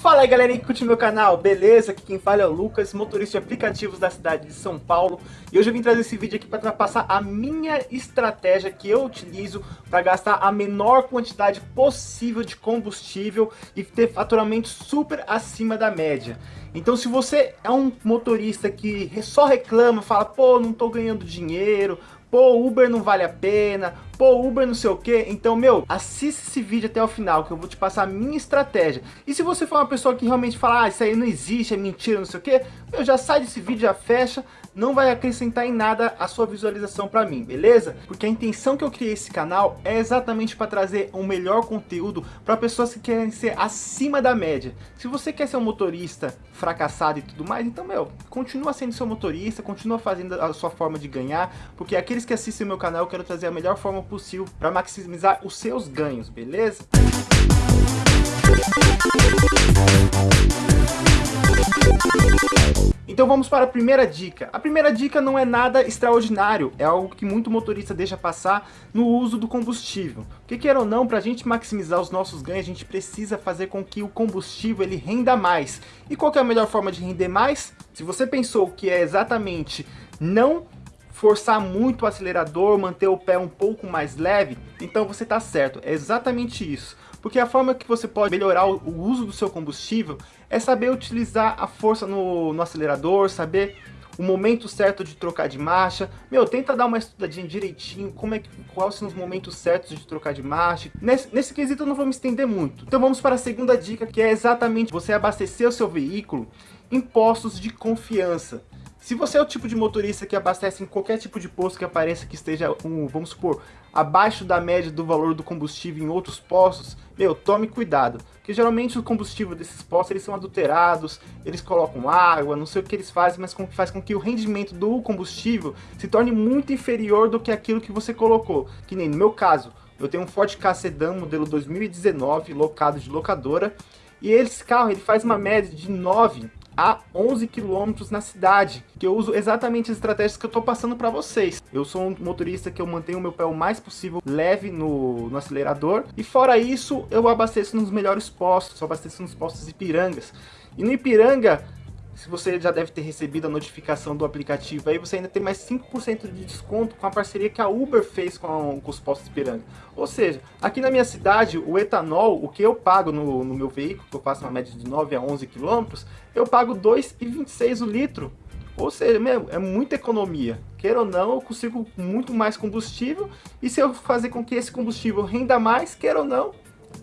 Fala aí galera que curte meu canal, beleza? Aqui quem fala é o Lucas, motorista de aplicativos da cidade de São Paulo E hoje eu vim trazer esse vídeo aqui para passar a minha estratégia que eu utilizo para gastar a menor quantidade possível de combustível e ter faturamento super acima da média então se você é um motorista que só reclama, fala, pô, não tô ganhando dinheiro, pô, Uber não vale a pena, pô, Uber não sei o que, então, meu, assista esse vídeo até o final, que eu vou te passar a minha estratégia. E se você for uma pessoa que realmente fala, ah, isso aí não existe, é mentira, não sei o que, meu, já sai desse vídeo, já fecha, não vai acrescentar em nada a sua visualização para mim, beleza? Porque a intenção que eu criei esse canal é exatamente para trazer um melhor conteúdo para pessoas que querem ser acima da média. Se você quer ser um motorista fracassado e tudo mais, então, meu, continua sendo seu motorista, continua fazendo a sua forma de ganhar, porque aqueles que assistem meu canal eu quero trazer a melhor forma possível para maximizar os seus ganhos, beleza? Então vamos para a primeira dica. A primeira dica não é nada extraordinário, é algo que muito motorista deixa passar no uso do combustível. Que queira ou não, para a gente maximizar os nossos ganhos, a gente precisa fazer com que o combustível ele renda mais. E qual é a melhor forma de render mais? Se você pensou que é exatamente não forçar muito o acelerador, manter o pé um pouco mais leve, então você está certo, é exatamente isso. Porque a forma que você pode melhorar o, uso do seu combustível é saber utilizar a força no, no acelerador, saber o momento certo de trocar de marcha. Meu, tenta dar uma estudadinha direitinho, como é que, quais são os momentos certos de trocar de marcha. Nesse, nesse quesito eu não vou me estender muito. Então vamos para a segunda dica, que é exatamente você abastecer o seu veículo em postos de confiança. Se você é o tipo de motorista que abastece em qualquer tipo de posto que apareça que esteja, um, vamos supor, abaixo da média do valor do combustível em outros postos, meu, tome cuidado. Porque geralmente o combustível desses postos, eles são adulterados, eles colocam água, não sei o que eles fazem, mas faz com que o rendimento do combustível se torne muito inferior do que aquilo que você colocou. Que nem no meu caso, eu tenho um Ford Ka Sedan modelo 2019, locado de locadora, e esse carro ele faz uma média de 9 a 11 km na cidade, que eu uso exatamente as estratégias que eu estou passando para vocês. Eu sou um motorista que eu mantenho o meu pé o mais possível leve no, no acelerador, e fora isso, eu abasteço nos melhores postos, eu abasteço nos postos Ipirangas. E no Ipiranga, se você já deve ter recebido a notificação do aplicativo aí, você ainda tem mais 5% de desconto com a parceria que a Uber fez com, com os postos Piranga. Ou seja, aqui na minha cidade, o etanol, o que eu pago no, no meu veículo, que eu faço uma média de 9 a 11 quilômetros, eu pago 2,26 o litro. Ou seja, é muita economia. Queira ou não, eu consigo muito mais combustível. E se eu fazer com que esse combustível renda mais, queira ou não,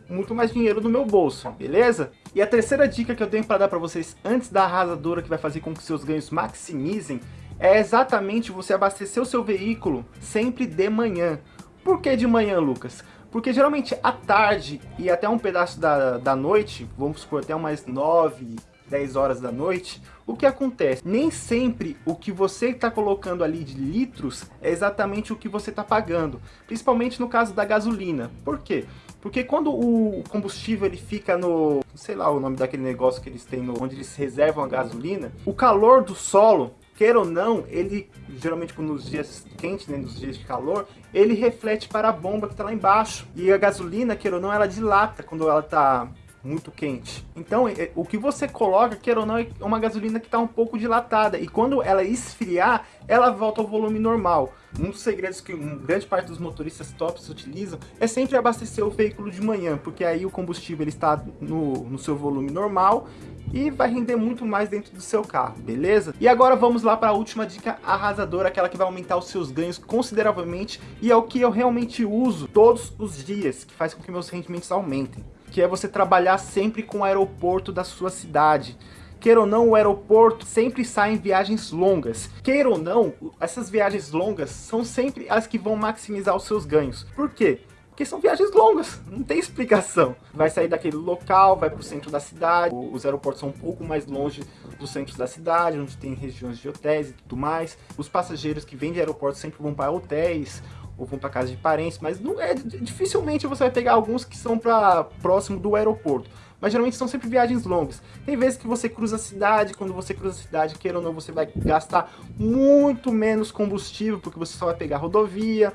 muito mais dinheiro no meu bolso, beleza? E a terceira dica que eu tenho para dar para vocês antes da arrasadora que vai fazer com que seus ganhos maximizem é exatamente você abastecer o seu veículo sempre de manhã. Por que de manhã, Lucas? Porque geralmente à tarde e até um pedaço da, da noite, vamos supor até umas 9, 10 horas da noite, o que acontece? Nem sempre o que você está colocando ali de litros é exatamente o que você está pagando, principalmente no caso da gasolina. Por quê? Porque quando o combustível ele fica no, sei lá o nome daquele negócio que eles têm, no, onde eles reservam a gasolina, o calor do solo queira ou não, ele, geralmente nos dias quentes, né, nos dias de calor, ele reflete para a bomba que está lá embaixo. E a gasolina, queira ou não, ela dilata quando ela está muito quente. Então, é, o que você coloca, queira ou não, é uma gasolina que está um pouco dilatada. E quando ela esfriar, ela volta ao volume normal. Um dos segredos que grande parte dos motoristas tops utilizam é sempre abastecer o veículo de manhã, porque aí o combustível ele está no, no seu volume normal e vai render muito mais dentro do seu carro, beleza? E agora vamos lá para a última dica arrasadora, aquela que vai aumentar os seus ganhos consideravelmente e é o que eu realmente uso todos os dias, que faz com que meus rendimentos aumentem que é você trabalhar sempre com o aeroporto da sua cidade. Queira ou não, o aeroporto sempre sai em viagens longas. Queira ou não, essas viagens longas são sempre as que vão maximizar os seus ganhos. Por quê? Porque são viagens longas, não tem explicação. Vai sair daquele local, vai para o centro da cidade, os aeroportos são um pouco mais longe dos centros da cidade, onde tem regiões de hotéis e tudo mais. Os passageiros que vêm de aeroportos sempre vão para hotéis ou vão para casa de parentes, mas não é dificilmente você vai pegar alguns que são para próximo do aeroporto. Mas geralmente são sempre viagens longas. Tem vezes que você cruza a cidade, quando você cruza a cidade, queira ou não, você vai gastar muito menos combustível, porque você só vai pegar rodovia.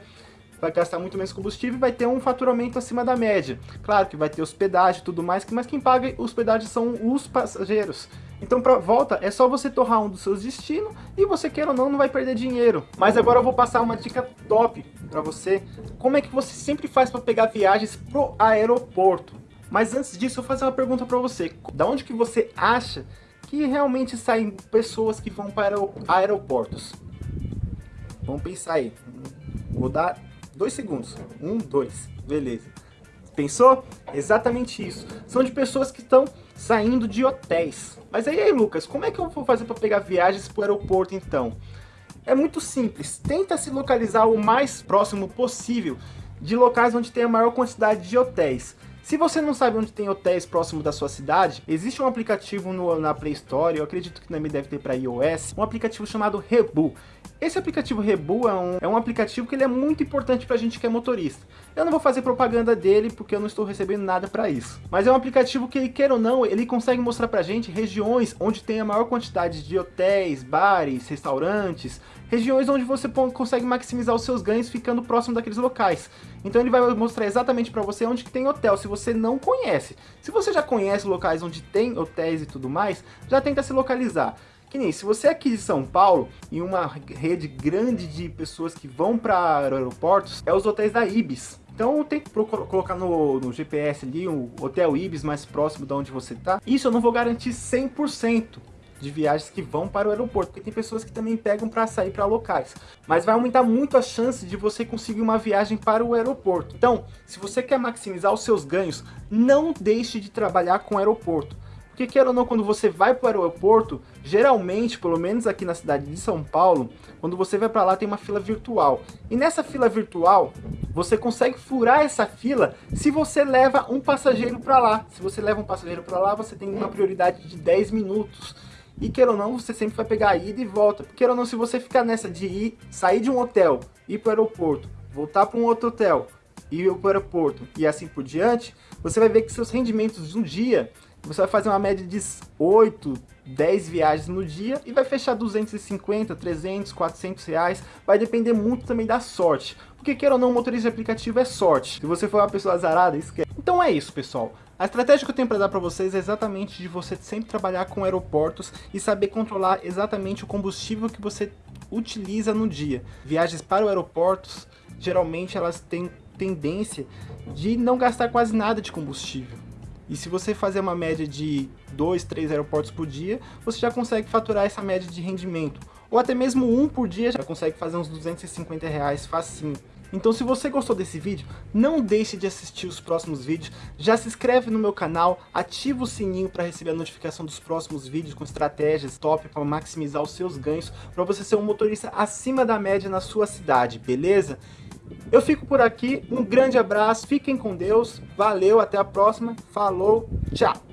vai gastar muito menos combustível e vai ter um faturamento acima da média. Claro que vai ter hospedagem e tudo mais, mas quem paga hospedagem são os passageiros. Então para volta é só você torrar um dos seus destinos e você quer ou não, não vai perder dinheiro. Mas agora eu vou passar uma dica top para você. Como é que você sempre faz para pegar viagens pro aeroporto? Mas antes disso, eu vou fazer uma pergunta para você. Da onde que você acha que realmente saem pessoas que vão para aeroportos? Vamos pensar aí. Vou dar dois segundos. Um, dois. Beleza. Pensou? Exatamente isso. São de pessoas que estão saindo de hotéis. Mas aí, aí, Lucas, como é que eu vou fazer para pegar viagens para o aeroporto então? É muito simples. Tenta se localizar o mais próximo possível de locais onde tem a maior quantidade de hotéis. Se você não sabe onde tem hotéis próximo da sua cidade, existe um aplicativo no, na Play Store, eu acredito que também deve ter para iOS, um aplicativo chamado Rebu. Esse aplicativo Rebu é um, é um aplicativo que ele é muito importante para a gente que é motorista. Eu não vou fazer propaganda dele porque eu não estou recebendo nada para isso. Mas é um aplicativo que, quer ou não, ele consegue mostrar para a gente regiões onde tem a maior quantidade de hotéis, bares, restaurantes, regiões onde você consegue maximizar os seus ganhos ficando próximo daqueles locais. Então ele vai mostrar exatamente para você onde que tem hotel, se você não conhece. Se você já conhece locais onde tem hotéis e tudo mais, já tenta se localizar. Que nem, se você é aqui de São Paulo, e uma rede grande de pessoas que vão para aeroportos, é os hotéis da Ibis. Então tem que colocar no, no, GPS ali o Hotel Ibis mais próximo de onde você está. Isso eu não vou garantir 100%, de viagens que vão para o aeroporto, porque tem pessoas que também pegam para sair para locais. Mas vai aumentar muito a chance de você conseguir uma viagem para o aeroporto. Então, se você quer maximizar os seus ganhos, não deixe de trabalhar com aeroporto. Porque quer ou não, quando você vai para o aeroporto, geralmente, pelo menos aqui na cidade de São Paulo, quando você vai para lá tem uma fila virtual. E nessa fila virtual, você consegue furar essa fila se você leva um passageiro para lá. Se você leva um passageiro para lá, você tem uma prioridade de 10 minutos. E queira ou não, você sempre vai pegar a ida e volta. Queira ou não, se você ficar nessa de ir, sair de um hotel, ir para o aeroporto, voltar para um outro hotel, ir para o aeroporto e assim por diante, você vai ver que seus rendimentos de um dia, você vai fazer uma média de 8, 10 viagens no dia e vai fechar 250, 300, 400 reais. Vai depender muito também da sorte. Porque queira ou não, motorista de aplicativo é sorte. Se você for uma pessoa azarada, esquece. Então é isso, pessoal. A estratégia que eu tenho para dar para vocês é exatamente de você sempre trabalhar com aeroportos e saber controlar exatamente o combustível que você utiliza no dia. Viagens para aeroportos, geralmente elas têm tendência de não gastar quase nada de combustível. E se você fazer uma média de 2, 3 aeroportos por dia, você já consegue faturar essa média de rendimento. Ou até mesmo um por dia, já consegue fazer uns 250 reais facinho. Então se você gostou desse vídeo, não deixe de assistir os próximos vídeos, já se inscreve no meu canal, ativa o sininho para receber a notificação dos próximos vídeos com estratégias top para maximizar os seus ganhos, para você ser um motorista acima da média na sua cidade, beleza? Eu fico por aqui, um grande abraço, fiquem com Deus, valeu, até a próxima, falou, tchau!